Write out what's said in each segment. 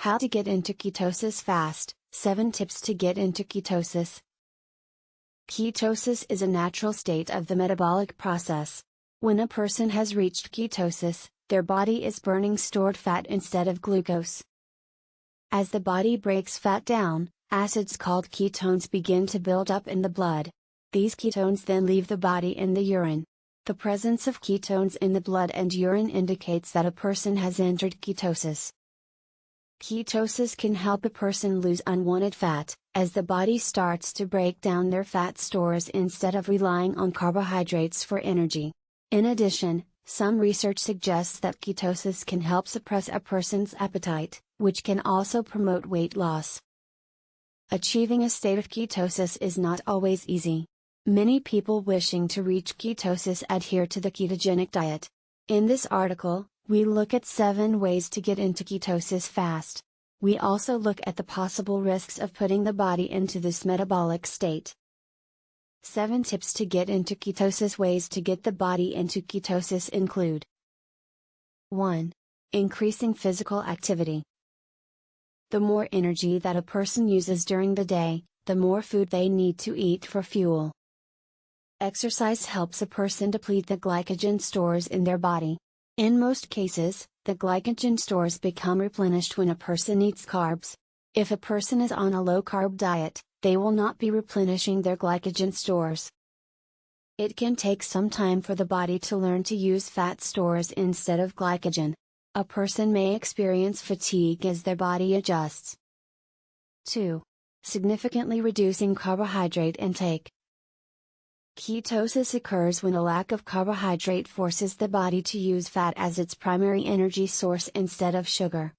How to get into ketosis fast 7 tips to get into ketosis. Ketosis is a natural state of the metabolic process. When a person has reached ketosis, their body is burning stored fat instead of glucose. As the body breaks fat down, acids called ketones begin to build up in the blood. These ketones then leave the body in the urine. The presence of ketones in the blood and urine indicates that a person has entered ketosis. Ketosis can help a person lose unwanted fat, as the body starts to break down their fat stores instead of relying on carbohydrates for energy. In addition, some research suggests that ketosis can help suppress a person's appetite, which can also promote weight loss. Achieving a state of ketosis is not always easy. Many people wishing to reach ketosis adhere to the ketogenic diet. In this article, we look at 7 ways to get into ketosis fast. We also look at the possible risks of putting the body into this metabolic state. 7 tips to get into ketosis Ways to get the body into ketosis include 1. Increasing physical activity. The more energy that a person uses during the day, the more food they need to eat for fuel. Exercise helps a person deplete the glycogen stores in their body. In most cases, the glycogen stores become replenished when a person eats carbs. If a person is on a low carb diet, they will not be replenishing their glycogen stores. It can take some time for the body to learn to use fat stores instead of glycogen. A person may experience fatigue as their body adjusts. 2. Significantly reducing carbohydrate intake. Ketosis occurs when a lack of carbohydrate forces the body to use fat as its primary energy source instead of sugar.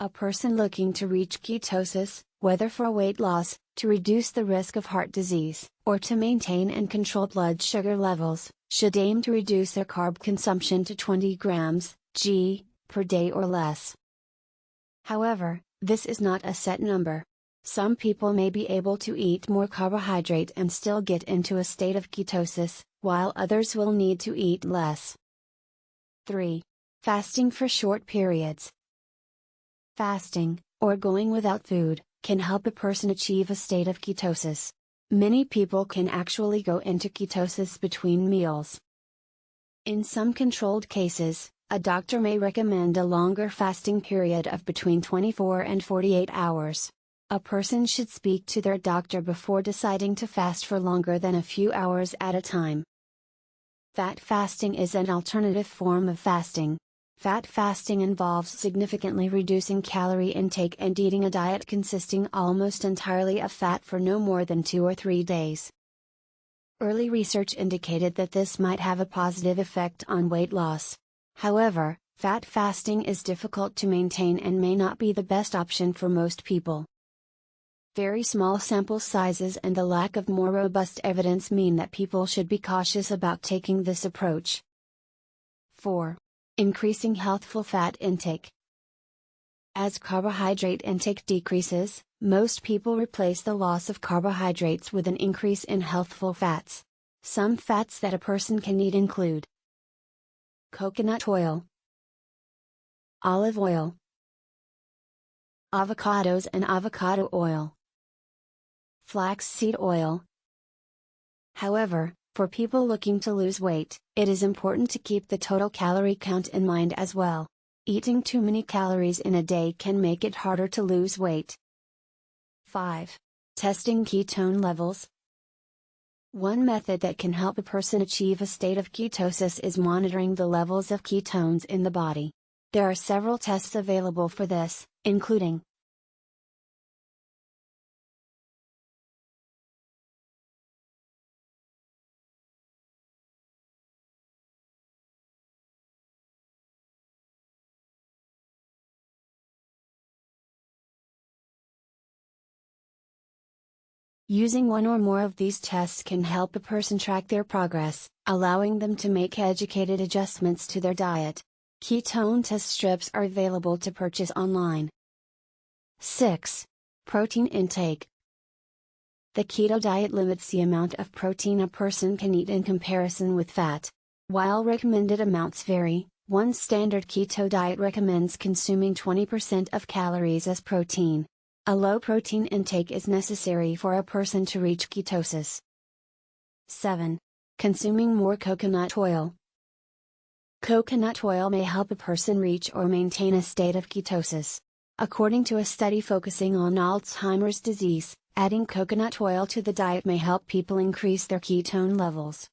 A person looking to reach ketosis, whether for weight loss, to reduce the risk of heart disease, or to maintain and control blood sugar levels, should aim to reduce their carb consumption to 20 grams, g, per day or less. However, this is not a set number. Some people may be able to eat more carbohydrate and still get into a state of ketosis, while others will need to eat less. 3. Fasting for short periods. Fasting, or going without food, can help a person achieve a state of ketosis. Many people can actually go into ketosis between meals. In some controlled cases, a doctor may recommend a longer fasting period of between 24 and 48 hours. A person should speak to their doctor before deciding to fast for longer than a few hours at a time. Fat fasting is an alternative form of fasting. Fat fasting involves significantly reducing calorie intake and eating a diet consisting almost entirely of fat for no more than two or three days. Early research indicated that this might have a positive effect on weight loss. However, fat fasting is difficult to maintain and may not be the best option for most people. Very small sample sizes and the lack of more robust evidence mean that people should be cautious about taking this approach. 4. Increasing healthful fat intake. As carbohydrate intake decreases, most people replace the loss of carbohydrates with an increase in healthful fats. Some fats that a person can eat include coconut oil, olive oil, avocados and avocado oil flaxseed oil. However, for people looking to lose weight, it is important to keep the total calorie count in mind as well. Eating too many calories in a day can make it harder to lose weight. 5. Testing ketone levels. One method that can help a person achieve a state of ketosis is monitoring the levels of ketones in the body. There are several tests available for this, including Using one or more of these tests can help a person track their progress, allowing them to make educated adjustments to their diet. Ketone test strips are available to purchase online. 6. Protein intake. The keto diet limits the amount of protein a person can eat in comparison with fat. While recommended amounts vary, One standard keto diet recommends consuming 20% of calories as protein. A low protein intake is necessary for a person to reach ketosis. 7. Consuming more coconut oil. Coconut oil may help a person reach or maintain a state of ketosis. According to a study focusing on Alzheimer's disease, adding coconut oil to the diet may help people increase their ketone levels.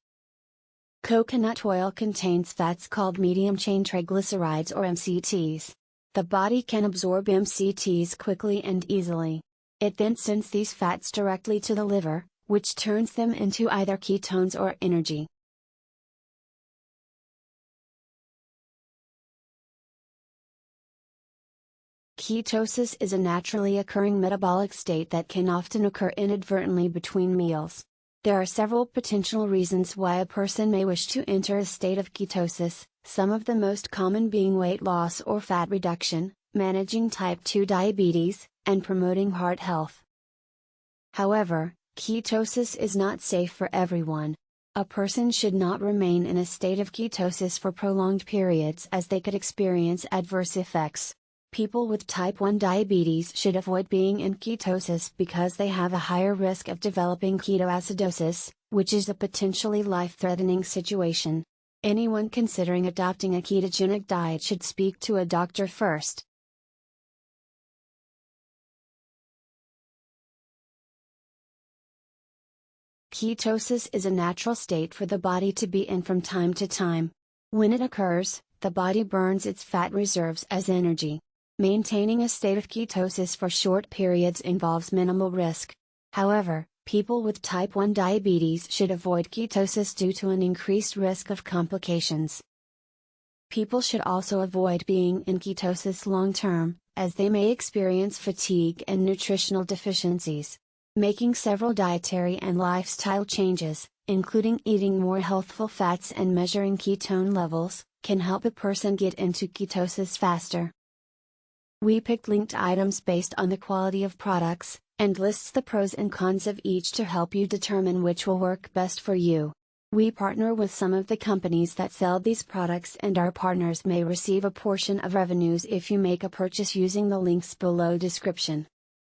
Coconut oil contains fats called medium chain triglycerides or MCTs. The body can absorb MCTs quickly and easily. It then sends these fats directly to the liver, which turns them into either ketones or energy. Ketosis is a naturally occurring metabolic state that can often occur inadvertently between meals. There are several potential reasons why a person may wish to enter a state of ketosis, some of the most common being weight loss or fat reduction, managing type 2 diabetes, and promoting heart health. However, ketosis is not safe for everyone. A person should not remain in a state of ketosis for prolonged periods as they could experience adverse effects. People with type 1 diabetes should avoid being in ketosis because they have a higher risk of developing ketoacidosis, which is a potentially life threatening situation. Anyone considering adopting a ketogenic diet should speak to a doctor first. Ketosis is a natural state for the body to be in from time to time. When it occurs, the body burns its fat reserves as energy. Maintaining a state of ketosis for short periods involves minimal risk. However, People with type 1 diabetes should avoid ketosis due to an increased risk of complications. People should also avoid being in ketosis long term, as they may experience fatigue and nutritional deficiencies. Making several dietary and lifestyle changes, including eating more healthful fats and measuring ketone levels, can help a person get into ketosis faster. We picked linked items based on the quality of products, and lists the pros and cons of each to help you determine which will work best for you. We partner with some of the companies that sell these products and our partners may receive a portion of revenues if you make a purchase using the links below description.